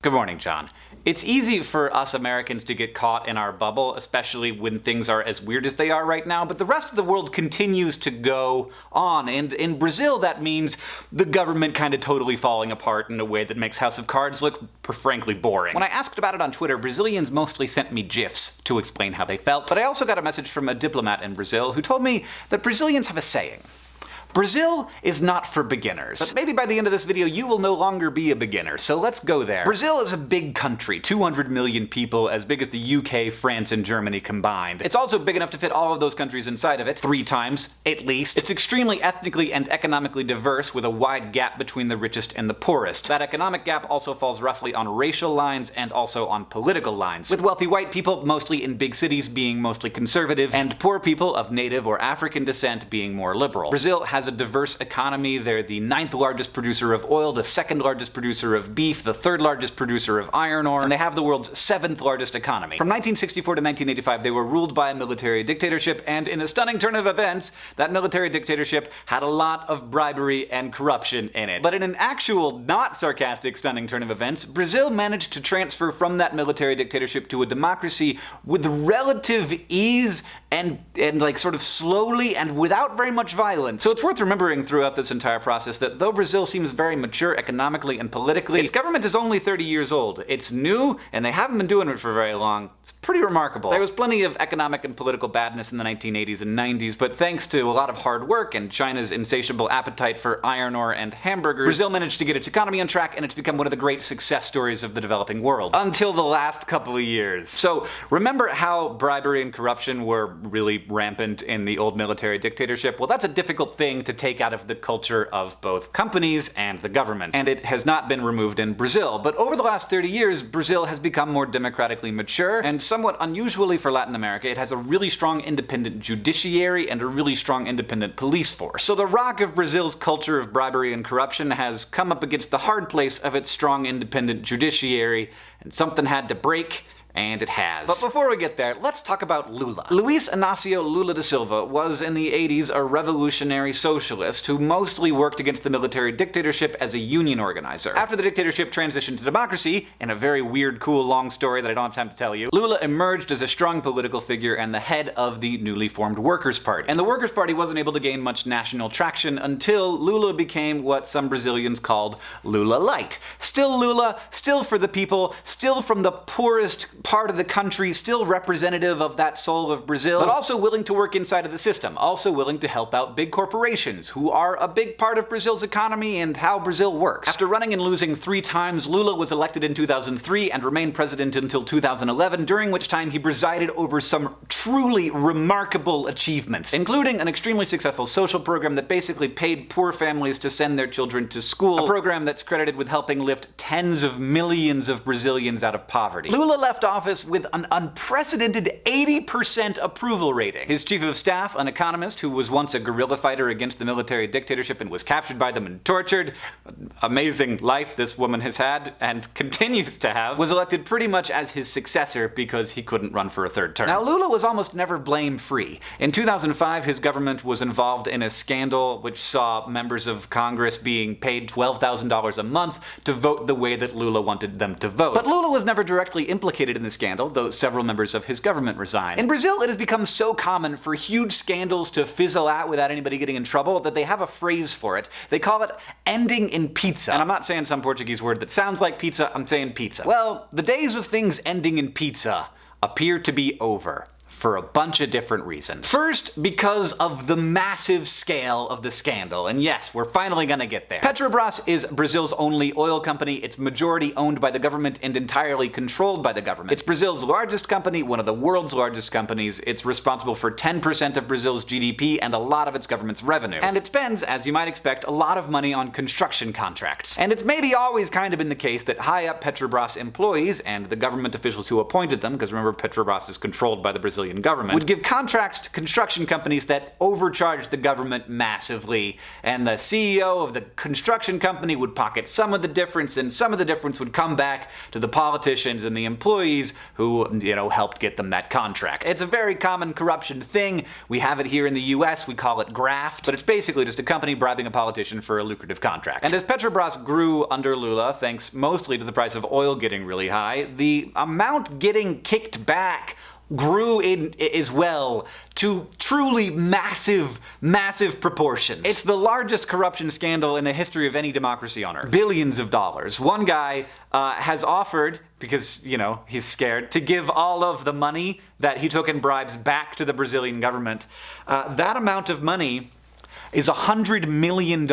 Good morning, John. It's easy for us Americans to get caught in our bubble, especially when things are as weird as they are right now, but the rest of the world continues to go on, and in Brazil that means the government kind of totally falling apart in a way that makes House of Cards look frankly boring. When I asked about it on Twitter, Brazilians mostly sent me GIFs to explain how they felt, but I also got a message from a diplomat in Brazil who told me that Brazilians have a saying. Brazil is not for beginners. But maybe by the end of this video you will no longer be a beginner, so let's go there. Brazil is a big country, 200 million people, as big as the UK, France, and Germany combined. It's also big enough to fit all of those countries inside of it, three times, at least. It's extremely ethnically and economically diverse, with a wide gap between the richest and the poorest. That economic gap also falls roughly on racial lines and also on political lines, with wealthy white people mostly in big cities being mostly conservative, and poor people of native or African descent being more liberal. Brazil has a diverse economy. They're the ninth largest producer of oil, the second largest producer of beef, the third largest producer of iron ore, and they have the world's seventh largest economy. From 1964 to 1985, they were ruled by a military dictatorship, and in a stunning turn of events, that military dictatorship had a lot of bribery and corruption in it. But in an actual, not sarcastic, stunning turn of events, Brazil managed to transfer from that military dictatorship to a democracy with relative ease and, and like sort of slowly and without very much violence. So it's worth remembering throughout this entire process that though Brazil seems very mature economically and politically, its government is only 30 years old. It's new, and they haven't been doing it for very long. It's pretty remarkable. There was plenty of economic and political badness in the 1980s and 90s, but thanks to a lot of hard work and China's insatiable appetite for iron ore and hamburgers, Brazil managed to get its economy on track and it's become one of the great success stories of the developing world. Until the last couple of years. So remember how bribery and corruption were really rampant in the old military dictatorship? Well, that's a difficult thing thing to take out of the culture of both companies and the government. And it has not been removed in Brazil. But over the last 30 years, Brazil has become more democratically mature, and somewhat unusually for Latin America, it has a really strong independent judiciary and a really strong independent police force. So the rock of Brazil's culture of bribery and corruption has come up against the hard place of its strong independent judiciary, and something had to break, and it has. But before we get there, let's talk about Lula. Luiz Inácio Lula da Silva was in the 80s a revolutionary socialist who mostly worked against the military dictatorship as a union organizer. After the dictatorship transitioned to democracy, in a very weird, cool, long story that I don't have time to tell you, Lula emerged as a strong political figure and the head of the newly formed Workers' Party. And the Workers' Party wasn't able to gain much national traction until Lula became what some Brazilians called Lula Light. Still Lula, still for the people, still from the poorest part of the country, still representative of that soul of Brazil, but also willing to work inside of the system, also willing to help out big corporations, who are a big part of Brazil's economy and how Brazil works. After running and losing three times, Lula was elected in 2003 and remained president until 2011, during which time he presided over some truly remarkable achievements, including an extremely successful social program that basically paid poor families to send their children to school, a program that's credited with helping lift tens of millions of Brazilians out of poverty. Lula left office with an unprecedented 80% approval rating. His chief of staff, an economist who was once a guerrilla fighter against the military dictatorship and was captured by them and tortured, amazing life this woman has had and continues to have, was elected pretty much as his successor because he couldn't run for a third term. Now Lula was almost never blame-free. In 2005 his government was involved in a scandal which saw members of Congress being paid $12,000 a month to vote the way that Lula wanted them to vote. But Lula was never directly implicated in the scandal, though several members of his government resigned. In Brazil, it has become so common for huge scandals to fizzle out without anybody getting in trouble that they have a phrase for it. They call it ending in pizza. And I'm not saying some Portuguese word that sounds like pizza, I'm saying pizza. Well, the days of things ending in pizza appear to be over for a bunch of different reasons. First, because of the massive scale of the scandal, and yes, we're finally gonna get there. Petrobras is Brazil's only oil company, it's majority owned by the government and entirely controlled by the government. It's Brazil's largest company, one of the world's largest companies, it's responsible for 10% of Brazil's GDP and a lot of its government's revenue. And it spends, as you might expect, a lot of money on construction contracts. And it's maybe always kind of been the case that high-up Petrobras employees and the government officials who appointed them, because remember Petrobras is controlled by the Brazilian Brazilian government, would give contracts to construction companies that overcharged the government massively, and the CEO of the construction company would pocket some of the difference, and some of the difference would come back to the politicians and the employees who, you know, helped get them that contract. It's a very common corruption thing. We have it here in the US, we call it graft, but it's basically just a company bribing a politician for a lucrative contract. And as Petrobras grew under Lula, thanks mostly to the price of oil getting really high, the amount getting kicked back grew in as well to truly massive, massive proportions. It's the largest corruption scandal in the history of any democracy on earth. Billions of dollars. One guy uh, has offered, because, you know, he's scared, to give all of the money that he took in bribes back to the Brazilian government. Uh, that amount of money is a $100 million.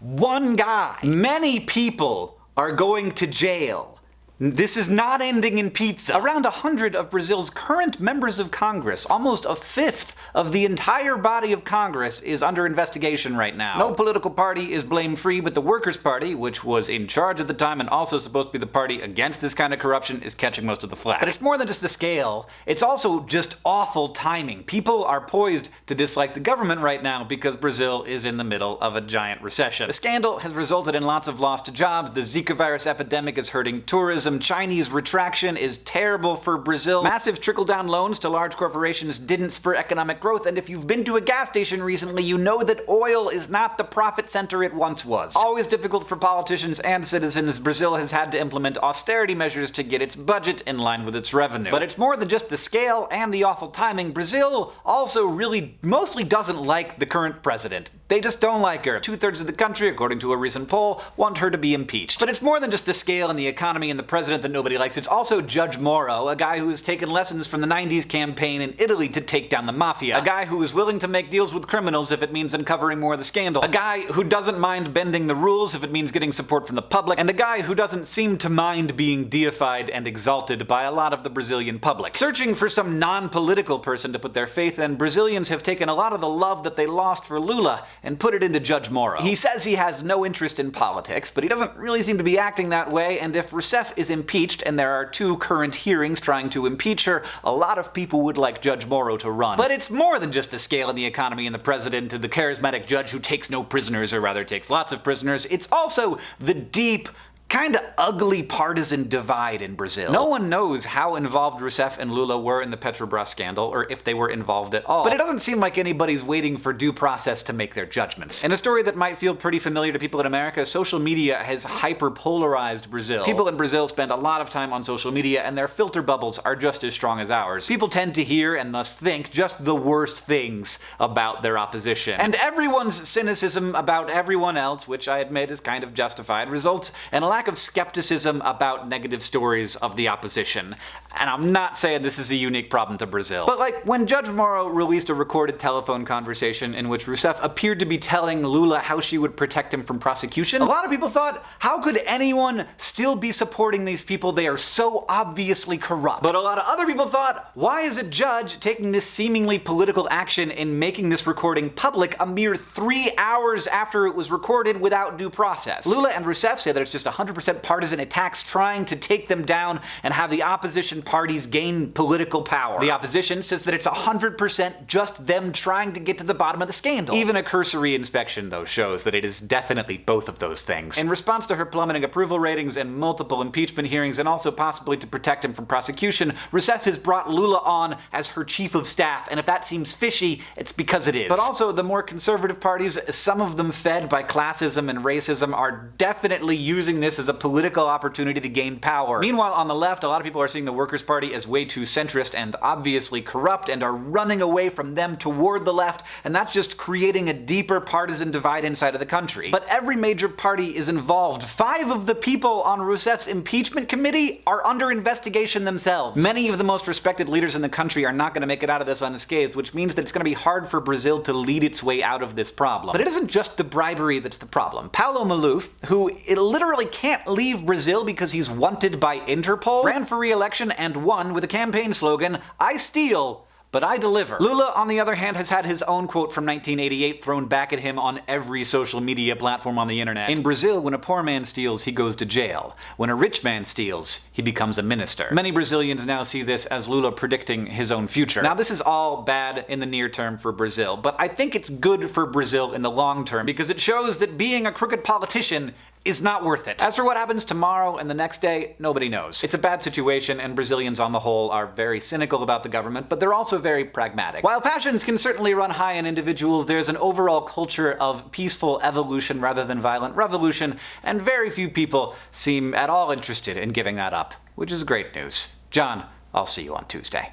One guy. Many people are going to jail this is not ending in pizza. Around a hundred of Brazil's current members of Congress, almost a fifth of the entire body of Congress, is under investigation right now. No political party is blame-free, but the Workers' Party, which was in charge at the time and also supposed to be the party against this kind of corruption, is catching most of the flack. But it's more than just the scale, it's also just awful timing. People are poised to dislike the government right now because Brazil is in the middle of a giant recession. The scandal has resulted in lots of lost jobs, the Zika virus epidemic is hurting tourism, tourism, Chinese retraction is terrible for Brazil. Massive trickle-down loans to large corporations didn't spur economic growth, and if you've been to a gas station recently, you know that oil is not the profit center it once was. Always difficult for politicians and citizens, Brazil has had to implement austerity measures to get its budget in line with its revenue. But it's more than just the scale and the awful timing. Brazil also really mostly doesn't like the current president. They just don't like her. Two-thirds of the country, according to a recent poll, want her to be impeached. But it's more than just the scale and the economy and the president that nobody likes. It's also Judge Moro, a guy who has taken lessons from the 90s campaign in Italy to take down the mafia. A guy who is willing to make deals with criminals if it means uncovering more of the scandal. A guy who doesn't mind bending the rules if it means getting support from the public. And a guy who doesn't seem to mind being deified and exalted by a lot of the Brazilian public. Searching for some non-political person to put their faith in, Brazilians have taken a lot of the love that they lost for Lula and put it into Judge Moro. He says he has no interest in politics, but he doesn't really seem to be acting that way, and if Rousseff is impeached, and there are two current hearings trying to impeach her, a lot of people would like Judge Moro to run. But it's more than just the scale and the economy and the president and the charismatic judge who takes no prisoners, or rather takes lots of prisoners. It's also the deep, kinda ugly partisan divide in Brazil. No one knows how involved Rousseff and Lula were in the Petrobras scandal, or if they were involved at all. But it doesn't seem like anybody's waiting for due process to make their judgments. In a story that might feel pretty familiar to people in America, social media has hyper-polarized Brazil. People in Brazil spend a lot of time on social media, and their filter bubbles are just as strong as ours. People tend to hear, and thus think, just the worst things about their opposition. And everyone's cynicism about everyone else, which I admit is kind of justified, results in a lack of skepticism about negative stories of the opposition. And I'm not saying this is a unique problem to Brazil. But like, when Judge Moro released a recorded telephone conversation in which Rousseff appeared to be telling Lula how she would protect him from prosecution, a lot of people thought, how could anyone still be supporting these people? They are so obviously corrupt. But a lot of other people thought, why is a judge taking this seemingly political action in making this recording public a mere three hours after it was recorded without due process? Lula and Rousseff say that it's just 100 100% partisan attacks trying to take them down and have the opposition parties gain political power. The opposition says that it's 100% just them trying to get to the bottom of the scandal. Even a cursory inspection, though, shows that it is definitely both of those things. In response to her plummeting approval ratings and multiple impeachment hearings, and also possibly to protect him from prosecution, Rousseff has brought Lula on as her chief of staff, and if that seems fishy, it's because it is. But also, the more conservative parties, some of them fed by classism and racism, are definitely using this as a political opportunity to gain power. Meanwhile, on the left, a lot of people are seeing the Workers' Party as way too centrist and obviously corrupt and are running away from them toward the left, and that's just creating a deeper partisan divide inside of the country. But every major party is involved. Five of the people on Rousseff's impeachment committee are under investigation themselves. Many of the most respected leaders in the country are not going to make it out of this unscathed, which means that it's going to be hard for Brazil to lead its way out of this problem. But it isn't just the bribery that's the problem. Paulo Maluf, who it literally can't can't leave Brazil because he's wanted by Interpol, ran for re-election and won with a campaign slogan, I steal, but I deliver. Lula, on the other hand, has had his own quote from 1988 thrown back at him on every social media platform on the internet. In Brazil, when a poor man steals, he goes to jail. When a rich man steals, he becomes a minister. Many Brazilians now see this as Lula predicting his own future. Now this is all bad in the near term for Brazil, but I think it's good for Brazil in the long term because it shows that being a crooked politician is not worth it. As for what happens tomorrow and the next day, nobody knows. It's a bad situation, and Brazilians on the whole are very cynical about the government, but they're also very pragmatic. While passions can certainly run high in individuals, there's an overall culture of peaceful evolution rather than violent revolution, and very few people seem at all interested in giving that up, which is great news. John, I'll see you on Tuesday.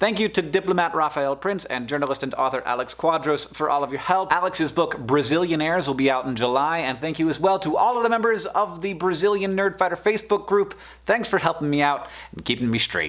Thank you to diplomat Rafael Prince and journalist and author Alex Cuadros for all of your help. Alex's book Brazillionaires will be out in July, and thank you as well to all of the members of the Brazilian Nerdfighter Facebook group. Thanks for helping me out and keeping me straight.